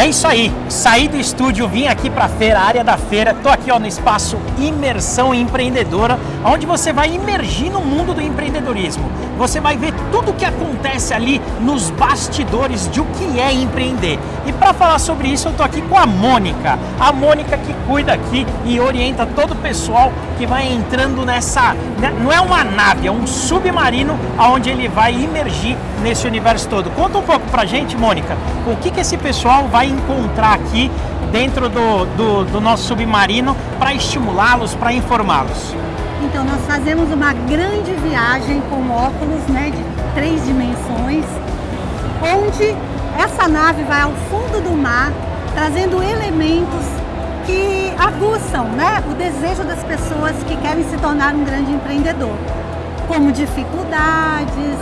É isso aí, saí do estúdio, vim aqui para a feira, área da feira, tô aqui ó, no espaço Imersão Empreendedora, onde você vai imergir no mundo do empreendedorismo. Você vai ver tudo o que acontece ali nos bastidores de o que é empreender. E para falar sobre isso, eu tô aqui com a Mônica, a Mônica que cuida aqui e orienta todo o pessoal que vai entrando nessa, né, não é uma nave, é um submarino onde ele vai imergir nesse universo todo. Conta um pouco pra gente, Mônica, o que que esse pessoal vai encontrar aqui dentro do, do, do nosso submarino para estimulá-los, para informá-los? Então, nós fazemos uma grande viagem com óculos né, de três dimensões, onde essa nave vai ao fundo do mar, trazendo elementos que aguçam né, o desejo das pessoas que querem se tornar um grande empreendedor, como dificuldades,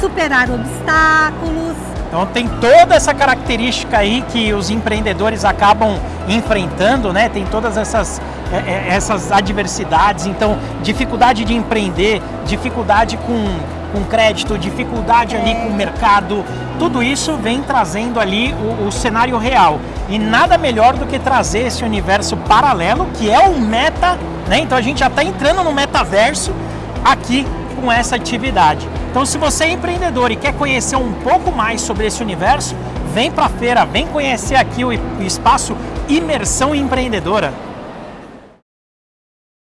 superar obstáculos, então tem toda essa característica aí que os empreendedores acabam enfrentando, né? Tem todas essas, é, é, essas adversidades, então dificuldade de empreender, dificuldade com, com crédito, dificuldade ali com o mercado, tudo isso vem trazendo ali o, o cenário real. E nada melhor do que trazer esse universo paralelo, que é o meta, né? Então a gente já está entrando no metaverso aqui com essa atividade. Então se você é empreendedor e quer conhecer um pouco mais sobre esse universo, vem para a feira, vem conhecer aqui o espaço Imersão Empreendedora.